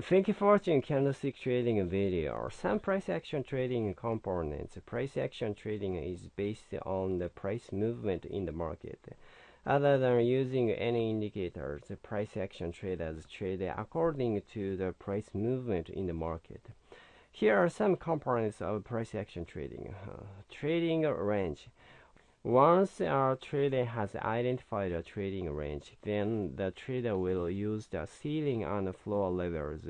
Thank you for watching candlestick trading video. Some price action trading components. Price action trading is based on the price movement in the market. Other than using any indicators, price action traders trade according to the price movement in the market. Here are some components of price action trading. Uh, trading range. Once a trader has identified a trading range, then the trader will use the ceiling and floor levels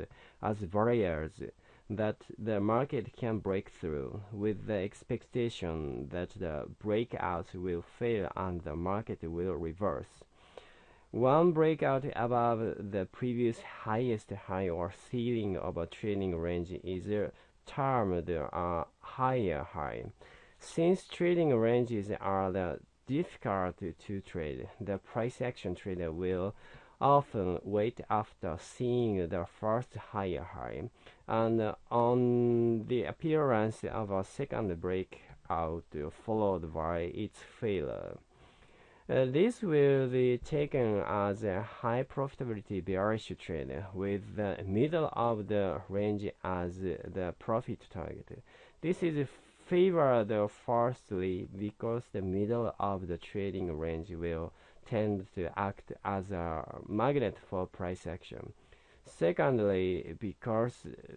as barriers that the market can break through, with the expectation that the breakout will fail and the market will reverse. One breakout above the previous highest high or ceiling of a trading range is termed a higher high. Since trading ranges are difficult to trade, the price action trader will often wait after seeing the first higher high and on the appearance of a second breakout followed by its failure. Uh, this will be taken as a high profitability bearish trade with the middle of the range as the profit target. This is favored firstly because the middle of the trading range will tend to act as a magnet for price action. Secondly, because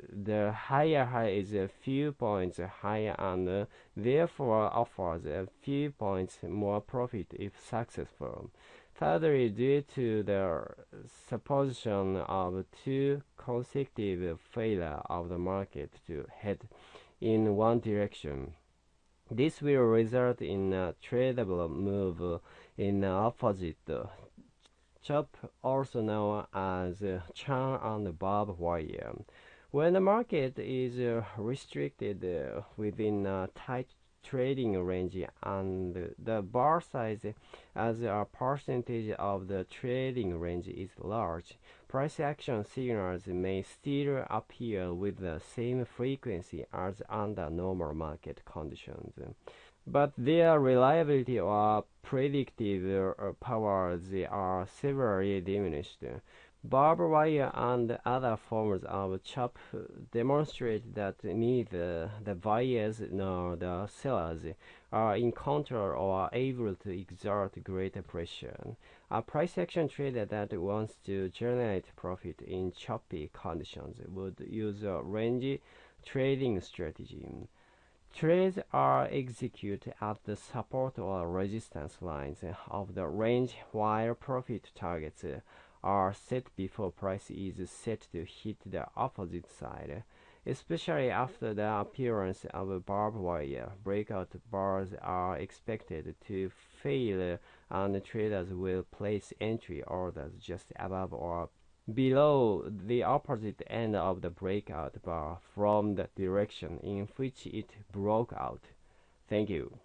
the higher high is a few points higher and therefore offers a few points more profit if successful. Thirdly, due to the supposition of two consecutive failure of the market to head in one direction. This will result in a tradable move in the opposite chop, also known as Chan and Bob wire. When the market is restricted within a tight trading range and the bar size as a percentage of the trading range is large, price action signals may still appear with the same frequency as under normal market conditions. But their reliability or predictive uh, powers are severely diminished. Barbed wire and other forms of chop demonstrate that neither the buyers nor the sellers are in control or able to exert greater pressure. A price action trader that wants to generate profit in choppy conditions would use a range trading strategy. Trades are executed at the support or resistance lines of the range while profit targets are set before price is set to hit the opposite side. Especially after the appearance of barbed wire, breakout bars are expected to fail and traders will place entry orders just above or below the opposite end of the breakout bar from the direction in which it broke out. Thank you.